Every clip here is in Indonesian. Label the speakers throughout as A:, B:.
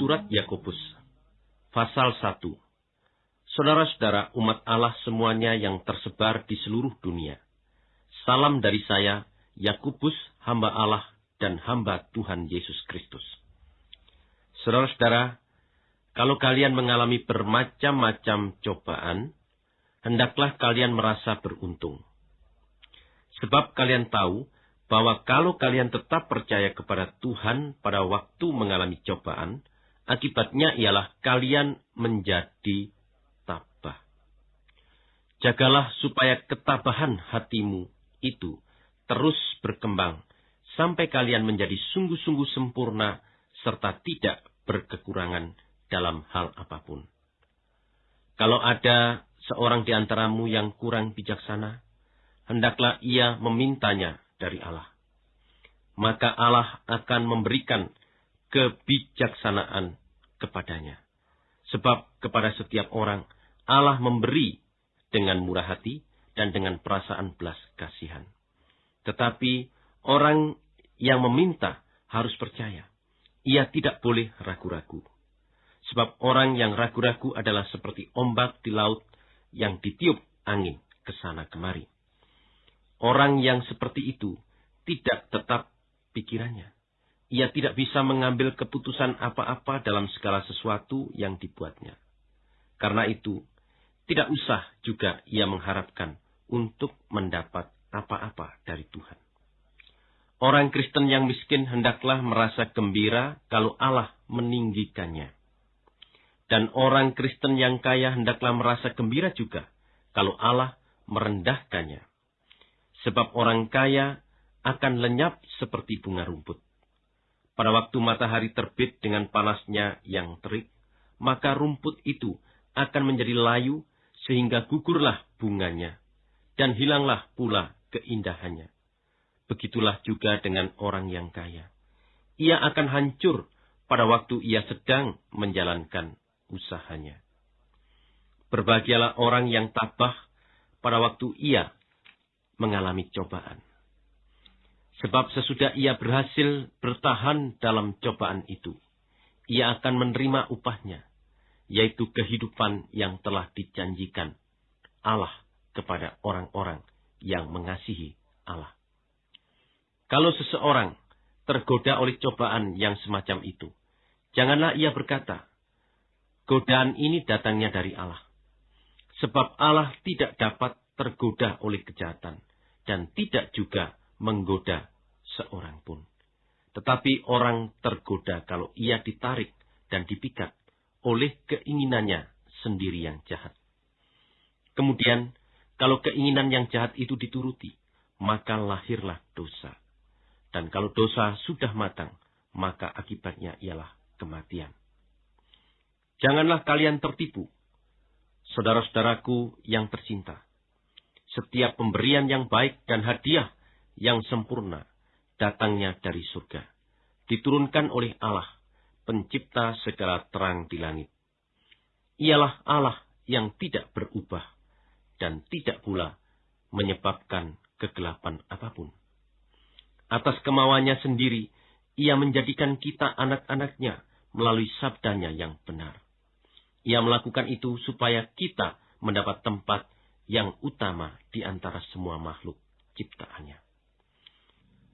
A: Surat Yakobus Pasal 1 Saudara-saudara umat Allah semuanya yang tersebar di seluruh dunia. Salam dari saya, Yakobus, hamba Allah dan hamba Tuhan Yesus Kristus. Saudara-saudara, kalau kalian mengalami bermacam-macam cobaan, hendaklah kalian merasa beruntung. Sebab kalian tahu bahwa kalau kalian tetap percaya kepada Tuhan pada waktu mengalami cobaan, akibatnya ialah kalian menjadi Jagalah supaya ketabahan hatimu itu terus berkembang sampai kalian menjadi sungguh-sungguh sempurna serta tidak berkekurangan dalam hal apa pun. Kalau ada seorang di antaramu yang kurang bijaksana, hendaklah ia memintanya dari Allah. Maka Allah akan memberikan kebijaksanaan kepadanya. Sebab kepada setiap orang Allah memberi dengan murah hati dan dengan perasaan belas kasihan. Tetapi orang yang meminta harus percaya. Ia tidak boleh ragu-ragu. Sebab orang yang ragu-ragu adalah seperti ombak di laut yang ditiup angin ke sana kemari. Orang yang seperti itu tidak tetap pikirannya. Ia tidak bisa mengambil keputusan apa-apa dalam segala sesuatu yang dibuatnya. Karena itu, tidak usah juga ia mengharapkan untuk mendapat apa-apa dari Tuhan. Orang Kristen yang miskin hendaklah merasa gembira kalau Allah meninggikannya. Dan orang Kristen yang kaya hendaklah merasa gembira juga kalau Allah merendahkannya. Sebab orang kaya akan lenyap seperti bunga rumput. Pada waktu matahari terbit dengan panasnya yang terik, maka rumput itu akan menjadi layu sehingga gugurlah bunganya, dan hilanglah pula keindahannya. Begitulah juga dengan orang yang kaya. Ia akan hancur pada waktu ia sedang menjalankan usahanya. Berbahagialah orang yang tabah pada waktu ia mengalami cobaan. Sebab sesudah ia berhasil bertahan dalam cobaan itu, ia akan menerima upahnya yaitu kehidupan yang telah dijanjikan Allah kepada orang-orang yang mengasihi Allah. Kalau seseorang tergoda oleh cobaan yang semacam itu, janganlah ia berkata, godaan ini datangnya dari Allah. Sebab Allah tidak dapat tergoda oleh kejahatan dan tidak juga menggoda seorang pun. Tetapi orang tergoda kalau ia ditarik dan dipikat oleh keinginannya sendiri yang jahat. Kemudian, kalau keinginan yang jahat itu dituruti, maka lahirlah dosa. Dan kalau dosa sudah matang, maka akibatnya ialah kematian. Janganlah kalian tertipu, saudara-saudaraku yang tercinta. Setiap pemberian yang baik dan hadiah yang sempurna datangnya dari surga, diturunkan oleh Allah pencipta segala terang di langit. Ialah Allah yang tidak berubah dan tidak pula menyebabkan kegelapan apa pun. Atas kemauannya sendiri, ia menjadikan kita anak-anaknya melalui sabdanya yang benar. Ia melakukan itu supaya kita mendapat tempat yang utama di antara semua makhluk ciptaannya.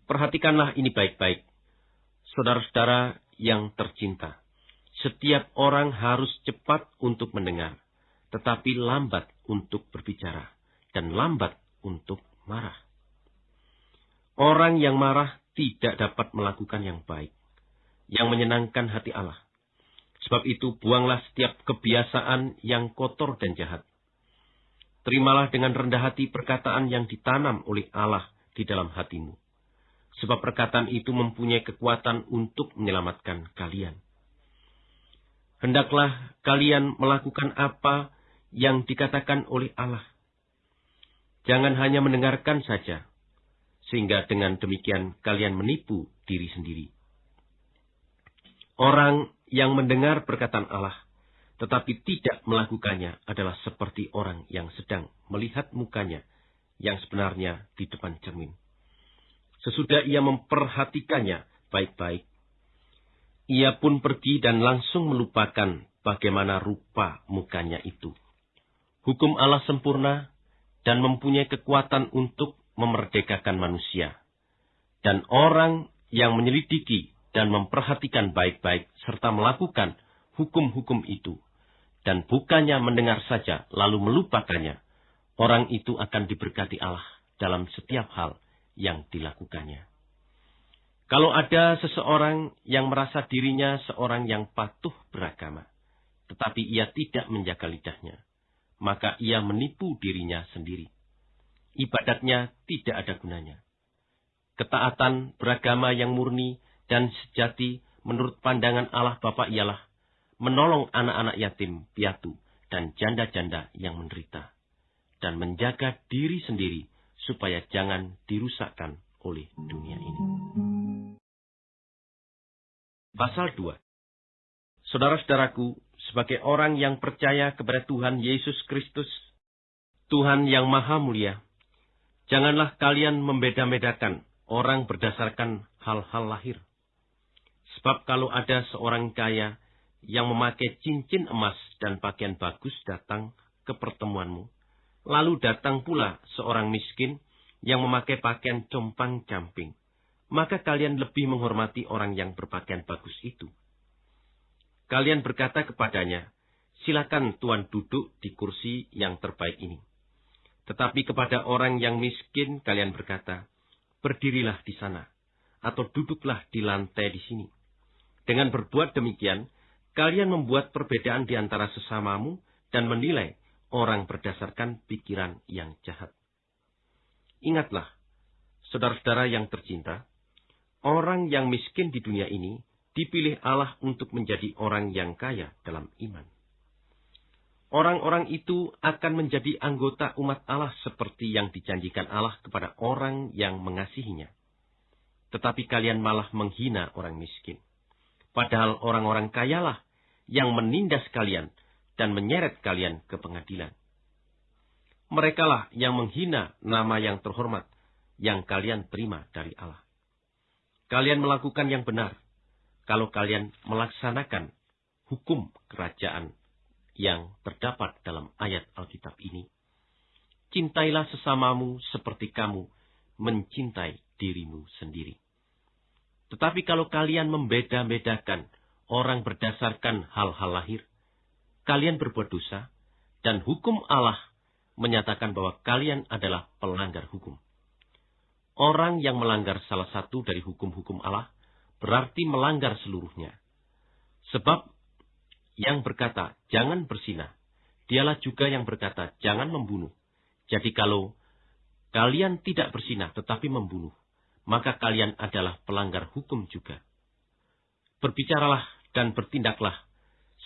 A: Perhatikanlah ini baik-baik. Saudara-saudara yang tercinta. Setiap orang harus cepat untuk mendengar, tetapi lambat untuk berbicara, dan lambat untuk marah. Orang yang marah tidak dapat melakukan yang baik, yang menyenangkan hati Allah. Sebab itu buanglah setiap kebiasaan yang kotor dan jahat. Terimalah dengan rendah hati perkataan yang ditanam oleh Allah di dalam hatimu sebab perkataan itu mempunyai kekuatan untuk menyelamatkan kalian. Hendaklah kalian melakukan apa yang dikatakan oleh Allah. Jangan hanya mendengarkan saja, sehingga dengan demikian kalian menipu diri sendiri. Orang yang mendengar perkataan Allah, tetapi tidak melakukannya adalah seperti orang yang sedang melihat mukanya yang sebenarnya di depan cermin sesudah ia memperhatikannya baik-baik. Ia pun pergi dan langsung melupakan bagaimana rupa mukanya itu. Hukum Allah sempurna dan mempunyai kekuatan untuk memerdekakan manusia. Dan orang yang menyelidiki dan memperhatikan baik-baik serta melakukan hukum-hukum itu, dan bukannya mendengar saja lalu melupakannya, orang itu akan diberkati Allah dalam setiap hal yang dilakukannya. Kalau ada seseorang yang merasa dirinya seorang yang patuh beragama, tetapi ia tidak menjaga lidahnya, maka ia menipu dirinya sendiri. Ibadatnya tidak ada gunanya. Ketaatan beragama yang murni dan sejati menurut pandangan Allah Bapa ialah menolong anak-anak yatim, piatu, dan janda-janda yang menderita, dan menjaga diri sendiri supaya jangan dirusakkan oleh dunia ini. Pasal 2 Saudara-saudaraku, sebagai orang yang percaya kepada Tuhan Yesus Kristus, Tuhan yang Maha Mulia, janganlah kalian membeda-bedakan orang berdasarkan hal-hal lahir. Sebab kalau ada seorang kaya yang memakai cincin emas dan pakaian bagus datang ke pertemuanmu, lalu datang pula seorang miskin yang memakai pakaian compang-camping, maka kalian lebih menghormati orang yang berpakaian bagus itu. Kalian berkata kepadanya, silakan Tuhan duduk di kursi yang terbaik ini. Tetapi kepada orang yang miskin kalian berkata, berdirilah di sana, atau duduklah di lantai di sini. Dengan berbuat demikian, kalian membuat perbedaan di antara sesamamu dan menilai orang berdasarkan pikiran yang jahat. Ingatlah, saudara-saudara yang tercinta, orang yang miskin di dunia ini dipilih Allah untuk menjadi orang yang kaya dalam iman. Orang-orang itu akan menjadi anggota umat Allah seperti yang dijanjikan Allah kepada orang yang mengasihinya. Tetapi kalian malah menghina orang miskin. Padahal orang-orang kayalah yang menindas kalian dan menyeret kalian ke pengadilan. Merekalah yang menghina nama yang terhormat yang kalian terima dari Allah. Kalian melakukan yang benar kalau kalian melaksanakan hukum kerajaan yang terdapat dalam ayat Alkitab ini. Cintailah sesamamu seperti kamu mencintai dirimu sendiri. Tetapi kalau kalian membeda-bedakan orang berdasarkan hal-hal lahir, kalian berbuat dosa, dan hukum Allah menyatakan bahwa kalian adalah pelanggar hukum. Orang yang melanggar salah satu dari hukum-hukum Allah berarti melanggar seluruhnya. Sebab yang berkata, jangan bersinah, dialah juga yang berkata, jangan membunuh. Jadi kalau kalian tidak bersinah tetapi membunuh, maka kalian adalah pelanggar hukum juga. Berbicaralah dan bertindaklah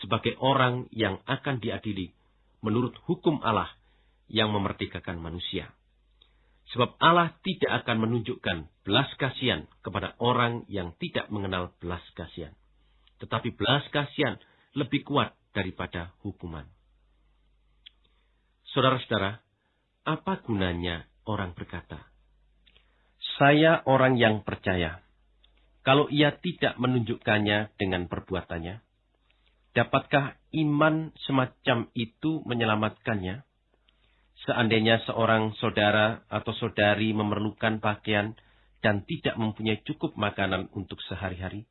A: sebagai orang yang akan diadili menurut hukum Allah yang memerdekakan manusia. Sebab Allah tidak akan menunjukkan belas kasihan kepada orang yang tidak mengenal belas kasihan. Tetapi belas kasihan lebih kuat daripada hukuman. Saudara-saudara, apa gunanya orang berkata, "Saya orang yang percaya." Kalau ia tidak menunjukkannya dengan perbuatannya, dapatkah iman semacam itu menyelamatkannya? Seandainya seorang saudara atau saudari memerlukan pakaian dan tidak mempunyai cukup makanan untuk sehari-hari,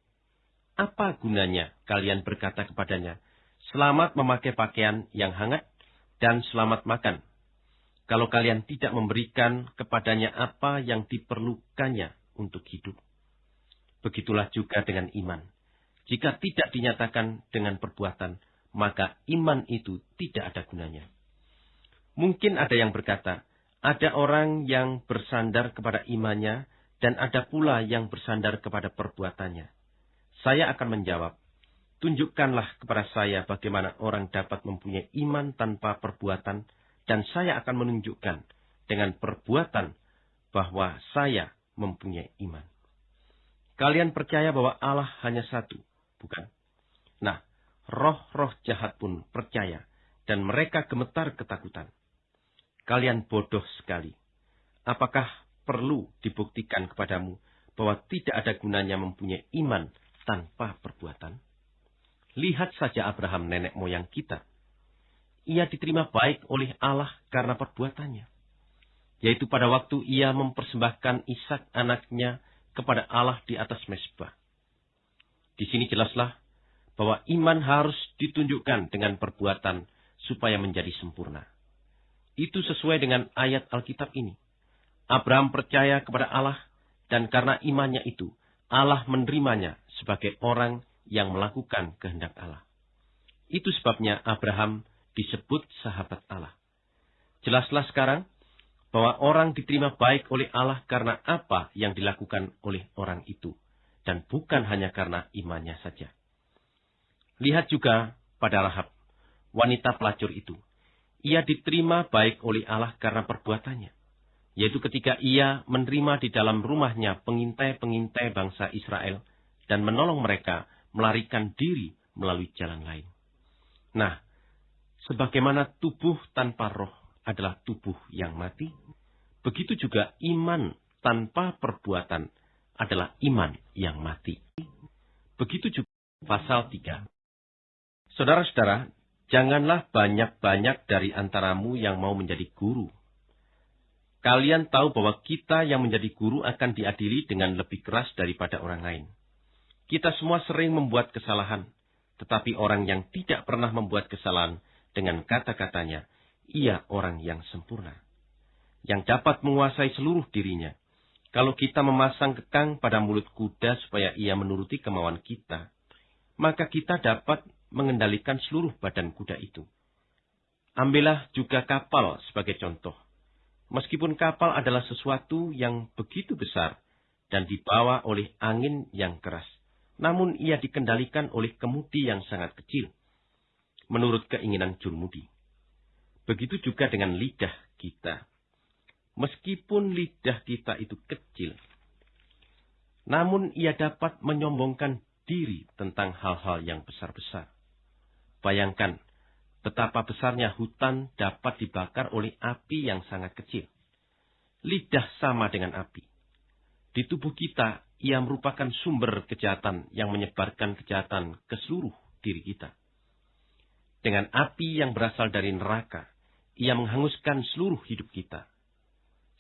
A: apa gunanya kalian berkata kepadanya, selamat memakai pakaian yang hangat dan selamat makan. Kalau kalian tidak memberikan kepadanya apa yang diperlukannya untuk hidup. Begitulah juga dengan iman. Jika tidak dinyatakan dengan perbuatan, maka iman itu tidak ada gunanya. Mungkin ada yang berkata, ada orang yang bersandar kepada imannya dan ada pula yang bersandar kepada perbuatannya. Saya akan menjawab, tunjukkanlah kepada saya bagaimana orang dapat mempunyai iman tanpa perbuatan dan saya akan menunjukkan dengan perbuatan bahwa saya mempunyai iman. Kalian percaya bahwa Allah hanya satu, bukan? Nah, roh-roh jahat pun percaya dan mereka gemetar ketakutan. Kalian bodoh sekali. Apakah perlu dibuktikan kepadamu bahwa tidak ada gunanya mempunyai iman tanpa perbuatan? Lihat saja Abraham nenek moyang kita. Ia diterima baik oleh Allah karena perbuatannya. Yaitu pada waktu ia mempersembahkan Ishak anaknya kepada Allah di atas mesbah. Di sini jelaslah bahwa iman harus ditunjukkan dengan perbuatan supaya menjadi sempurna. Itu sesuai dengan ayat Alkitab ini. Abraham percaya kepada Allah dan karena imannya itu, Allah menerimanya sebagai orang yang melakukan kehendak Allah. Itu sebabnya Abraham disebut sahabat Allah. Jelaslah sekarang bahwa orang diterima baik oleh Allah karena apa yang dilakukan oleh orang itu, dan bukan hanya karena imannya saja. Lihat juga pada Rahab, wanita pelacur itu. Ia diterima baik oleh Allah karena perbuatannya. Yaitu ketika ia menerima di dalam rumahnya pengintai-pengintai bangsa Israel dan menolong mereka melarikan diri melalui jalan lain. Nah, sebagaimana tubuh tanpa roh adalah tubuh yang mati, begitu juga iman tanpa perbuatan adalah iman yang mati. Begitu juga pasal 3. Saudara-saudara, janganlah banyak-banyak dari antaramu yang mau menjadi guru. Kalian tahu bahwa kita yang menjadi guru akan diadili dengan lebih keras daripada orang lain. Kita semua sering membuat kesalahan, tetapi orang yang tidak pernah membuat kesalahan dengan kata-katanya, ia orang yang sempurna. Yang dapat menguasai seluruh dirinya. Kalau kita memasang kekang pada mulut kuda supaya ia menuruti kemauan kita, maka kita dapat mengendalikan seluruh badan kuda itu. Ambillah juga kapal sebagai contoh. Meskipun kapal adalah sesuatu yang begitu besar dan dibawa oleh angin yang keras, namun ia dikendalikan oleh kemudi yang sangat kecil, menurut keinginan jurumudi. Begitu juga dengan lidah kita. Meskipun lidah kita itu kecil, namun ia dapat menyombongkan diri tentang hal-hal yang besar-besar. Bayangkan betapa besarnya hutan dapat dibakar oleh api yang sangat kecil. Lidah sama dengan api. Di tubuh kita, ia merupakan sumber kejahatan yang menyebarkan kejahatan ke seluruh diri kita. Dengan api yang berasal dari neraka, ia menghanguskan seluruh hidup kita.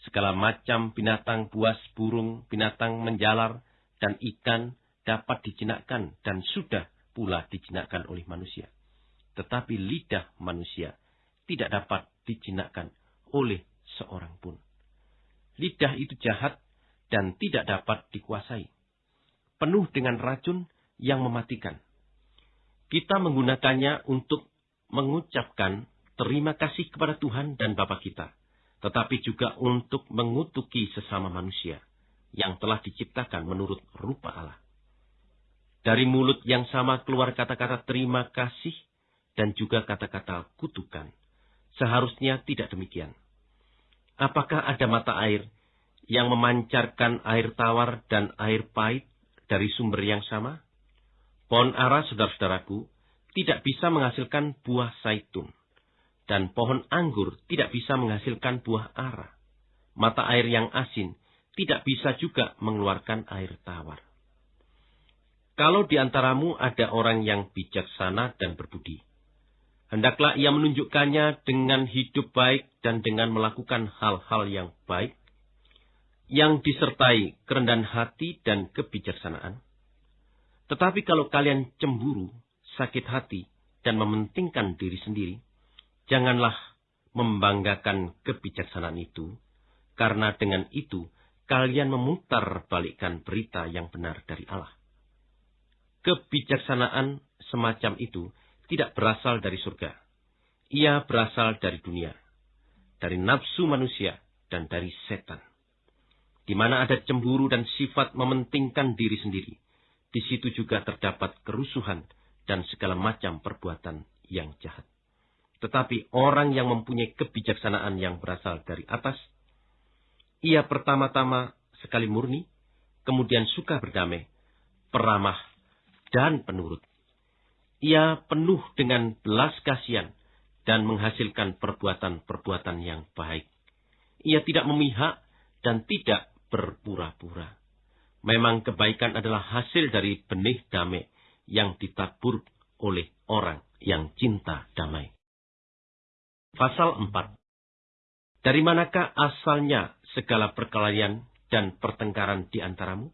A: Segala macam binatang buas, burung, binatang menjalar, dan ikan dapat dijinakkan dan sudah pula dijinakkan oleh manusia tetapi lidah manusia tidak dapat dijinakkan oleh seorang pun. Lidah itu jahat dan tidak dapat dikuasai. Penuh dengan racun yang mematikan. Kita menggunakannya untuk mengucapkan terima kasih kepada Tuhan dan Bapa kita, tetapi juga untuk mengutuki sesama manusia yang telah diciptakan menurut rupa Allah. Dari mulut yang sama keluar kata-kata terima kasih dan juga kata-kata kutukan. Seharusnya tidak demikian. Apakah ada mata air yang memancarkan air tawar dan air pahit dari sumber yang sama? Pohon ara, saudara-saudaraku, tidak bisa menghasilkan buah zaitun. Dan pohon anggur tidak bisa menghasilkan buah ara. Mata air yang asin tidak bisa juga mengeluarkan air tawar. Kalau di antaramu ada orang yang bijaksana dan berbudi, Hendaklah ia menunjukkannya dengan hidup baik dan dengan melakukan hal-hal yang baik, yang disertai kerendahan hati dan kebijaksanaan. Tetapi kalau kalian cemburu, sakit hati, dan mementingkan diri sendiri, janganlah membanggakan kebijaksanaan itu, karena dengan itu kalian memutar balikkan berita yang benar dari Allah. Kebijaksanaan semacam itu tidak berasal dari surga. Ia berasal dari dunia, dari nafsu manusia, dan dari setan. Di mana ada cemburu dan sifat mementingkan diri sendiri, di situ juga terdapat kerusuhan dan segala macam perbuatan yang jahat. Tetapi orang yang mempunyai kebijaksanaan yang berasal dari atas, ia pertama-tama sekali murni, kemudian suka berdamai, peramah, dan penurut ia penuh dengan belas kasihan dan menghasilkan perbuatan-perbuatan yang baik. Ia tidak memihak dan tidak berpura-pura. Memang kebaikan adalah hasil dari benih damai yang ditabur oleh orang yang cinta damai. Pasal 4 Dari manakah asalnya segala perkelahian dan pertengkaran di antaramu?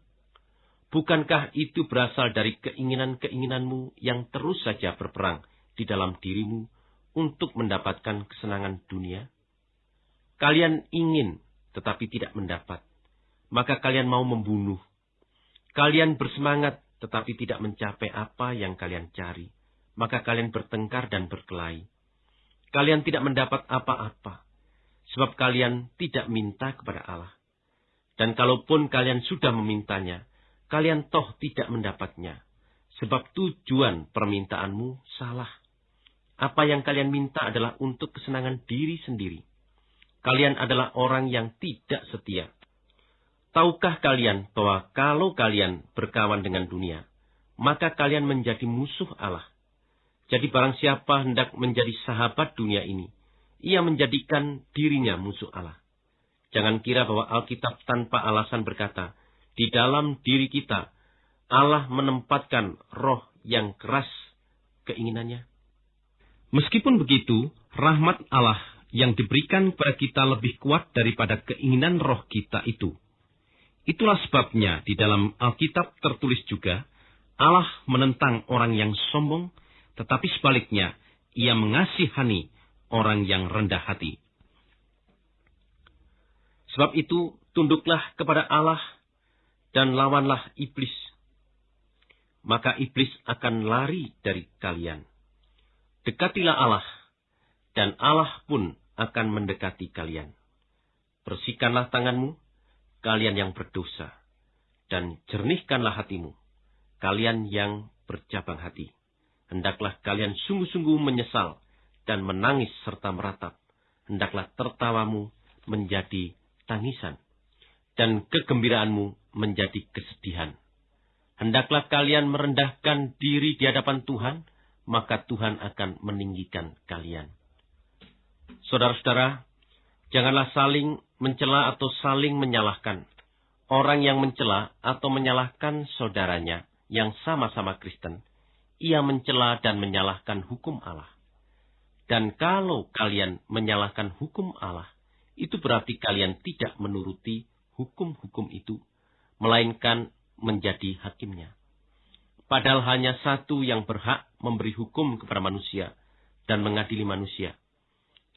A: Bukankah itu berasal dari keinginan-keinginanmu yang terus saja berperang di dalam dirimu untuk mendapatkan kesenangan dunia? Kalian ingin tetapi tidak mendapat, maka kalian mau membunuh Kalian bersemangat tetapi tidak mencapai apa yang kalian cari. Maka kalian bertengkar dan berkelahi. Kalian tidak mendapat apa-apa. Sebab kalian tidak minta kepada Allah. Dan kalaupun kalian sudah memintanya, kalian toh tidak mendapatnya. Sebab tujuan permintaanmu salah. Apa yang kalian minta adalah untuk kesenangan diri sendiri. Kalian adalah orang yang tidak setia. Tahukah kalian bahwa kalau kalian berkawan dengan dunia, maka kalian menjadi musuh Allah? Jadi barang siapa hendak menjadi sahabat dunia ini, ia menjadikan dirinya musuh Allah. Jangan kira bahwa Alkitab tanpa alasan berkata, di dalam diri kita, Allah menempatkan roh yang keras keinginannya. Meskipun begitu, rahmat Allah yang diberikan kepada kita lebih kuat daripada keinginan roh kita itu. Itulah sebabnya di dalam Alkitab tertulis juga, Allah menentang orang yang sombong, tetapi sebaliknya, ia mengasihani orang yang rendah hati. Sebab itu, tunduklah kepada Allah dan lawanlah iblis. Maka iblis akan lari dari kalian. Dekatilah Allah, dan Allah pun akan mendekati kalian. Bersihkanlah tanganmu, kalian yang berdosa, dan jernihkanlah hatimu, kalian yang bercabang hati. Hendaklah kalian sungguh-sungguh menyesal dan menangis serta meratap. Hendaklah tertawamu menjadi tangisan, dan kegembiraanmu menjadi kesedihan. Hendaklah kalian merendahkan diri di hadapan Tuhan, maka Tuhan akan meninggikan kalian. Saudara-saudara, janganlah saling mencela atau saling menyalahkan. Orang yang mencela atau menyalahkan saudaranya yang sama-sama Kristen, ia mencela dan menyalahkan hukum Allah. Dan kalau kalian menyalahkan hukum Allah, itu berarti kalian tidak menuruti hukum-hukum itu, melainkan menjadi hakimnya. Padahal hanya satu yang berhak memberi hukum kepada manusia dan mengadili manusia.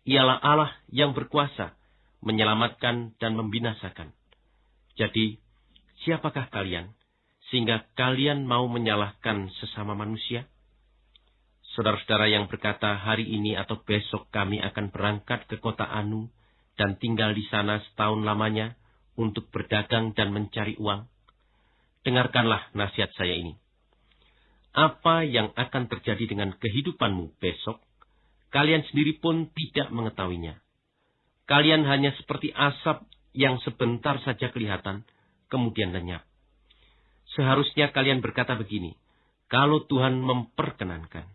A: Ialah Allah yang berkuasa menyelamatkan dan membinasakan. Jadi, siapakah kalian sehingga kalian mau menyalahkan sesama manusia? Saudara-saudara yang berkata hari ini atau besok kami akan berangkat ke kota Anu dan tinggal di sana setahun lamanya untuk berdagang dan mencari uang. Dengarkanlah nasihat saya ini. Apa yang akan terjadi dengan kehidupanmu besok, kalian sendiri pun tidak mengetahuinya Kalian hanya seperti asap yang sebentar saja kelihatan, kemudian lenyap. Seharusnya kalian berkata begini, kalau Tuhan memperkenankan,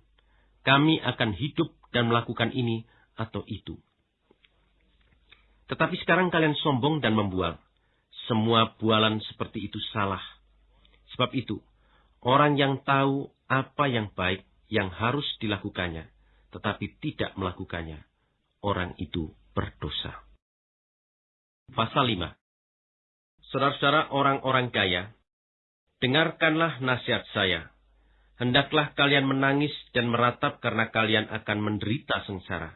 A: kami akan hidup dan melakukan ini atau itu. Tetapi sekarang kalian sombong dan membual. Semua bualan seperti itu salah. Sebab itu, orang yang tahu apa yang baik yang harus dilakukannya, tetapi tidak melakukannya, orang itu berdosa. Pasal 5 Saudara-saudara orang-orang kaya, dengarkanlah nasihat saya. Hendaklah kalian menangis dan meratap karena kalian akan menderita sengsara.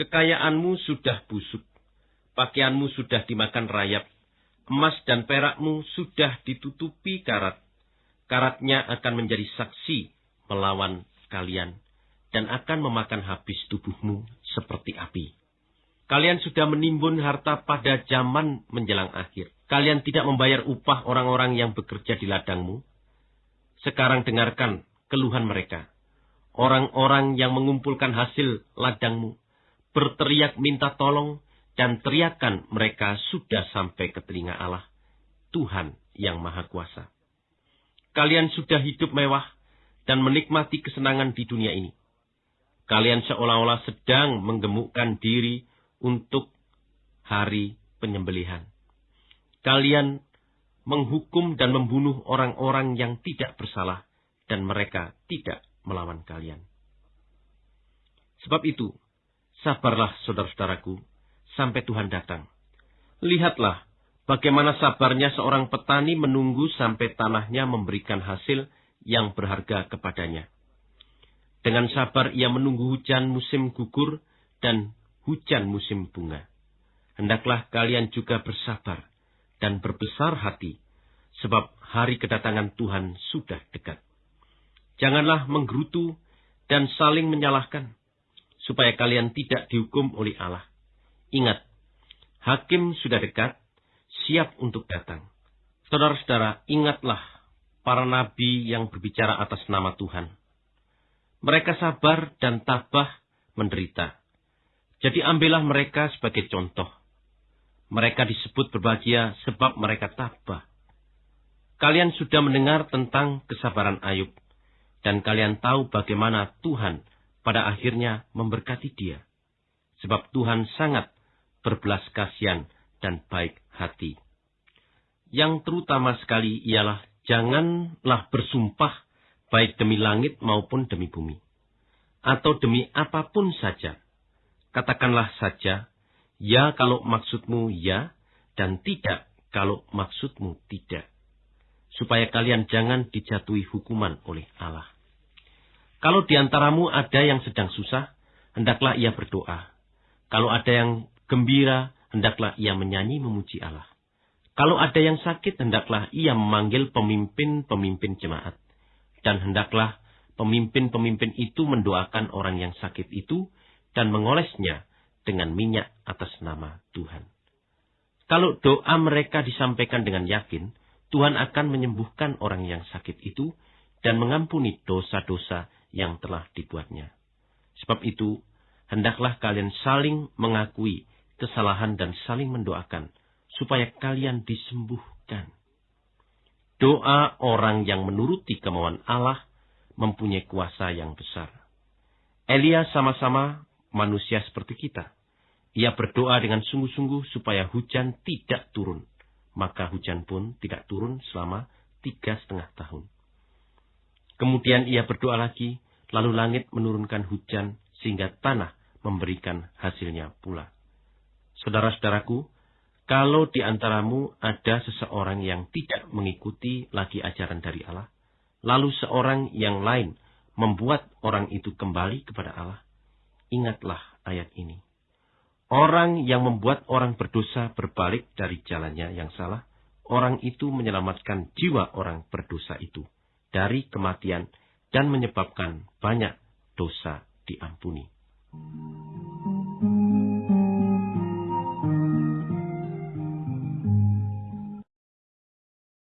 A: Kekayaanmu sudah busuk, pakaianmu sudah dimakan rayap, emas dan perakmu sudah ditutupi karat. Karatnya akan menjadi saksi melawan kalian dan akan memakan habis tubuhmu seperti api. Kalian sudah menimbun harta pada zaman menjelang akhir. Kalian tidak membayar upah orang-orang yang bekerja di ladangmu. Sekarang dengarkan keluhan mereka. Orang-orang yang mengumpulkan hasil ladangmu berteriak minta tolong dan teriakan mereka sudah sampai ke telinga Allah, Tuhan yang Maha Kuasa. Kalian sudah hidup mewah dan menikmati kesenangan di dunia ini. Kalian seolah-olah sedang menggemukkan diri untuk hari penyembelihan. Kalian menghukum dan membunuh orang-orang yang tidak bersalah, dan mereka tidak melawan kalian. Sebab itu, sabarlah saudara-saudaraku, sampai Tuhan datang. Lihatlah bagaimana sabarnya seorang petani menunggu sampai tanahnya memberikan hasil yang berharga kepadanya. Dengan sabar ia menunggu hujan musim gugur dan hujan musim bunga. Hendaklah kalian juga bersabar dan berbesar hati, sebab hari kedatangan Tuhan sudah dekat. Janganlah menggerutu dan saling menyalahkan, supaya kalian tidak dihukum oleh Allah. Ingat, hakim sudah dekat, siap untuk datang. Saudara-saudara, ingatlah para nabi yang berbicara atas nama Tuhan. Mereka sabar dan tabah menderita. Jadi ambillah mereka sebagai contoh mereka disebut berbahagia sebab mereka tabah. Kalian sudah mendengar tentang kesabaran Ayub, dan kalian tahu bagaimana Tuhan pada akhirnya memberkati dia. Sebab Tuhan sangat berbelas kasihan dan baik hati. Yang terutama sekali ialah janganlah bersumpah baik demi langit maupun demi bumi. Atau demi apa pun saja. Katakanlah saja, Ya kalau maksudmu ya, dan tidak kalau maksudmu tidak. Supaya kalian jangan dijatuhi hukuman oleh Allah. Kalau di antaramu ada yang sedang susah, hendaklah ia berdoa. Kalau ada yang gembira, hendaklah ia menyanyi memuji Allah. Kalau ada yang sakit, hendaklah ia memanggil pemimpin-pemimpin jemaat. Dan hendaklah pemimpin-pemimpin itu mendoakan orang yang sakit itu dan mengolesnya dengan minyak atas nama Tuhan. Kalau doa mereka disampaikan dengan yakin, Tuhan akan menyembuhkan orang yang sakit itu dan mengampuni dosa-dosa yang telah dibuatnya. Sebab itu, hendaklah kalian saling mengakui kesalahan dan saling mendoakan, supaya kalian disembuhkan. Doa orang yang menuruti kemauan Allah mempunyai kuasa yang besar. Elia sama-sama manusia seperti kita. Ia berdoa dengan sungguh-sungguh supaya hujan tidak turun. Maka hujan pun tidak turun selama tiga setengah tahun. Kemudian ia berdoa lagi, lalu langit menurunkan hujan sehingga tanah memberikan hasilnya pula. Saudara-saudaraku, kalau di antaramu ada seseorang yang tidak mengikuti lagi ajaran dari Allah, lalu seorang yang lain membuat orang itu kembali kepada Allah, ingatlah ayat ini. Orang yang membuat orang berdosa berbalik dari jalannya yang salah, orang itu menyelamatkan jiwa orang berdosa itu dari kematian dan menyebabkan banyak dosa diampuni.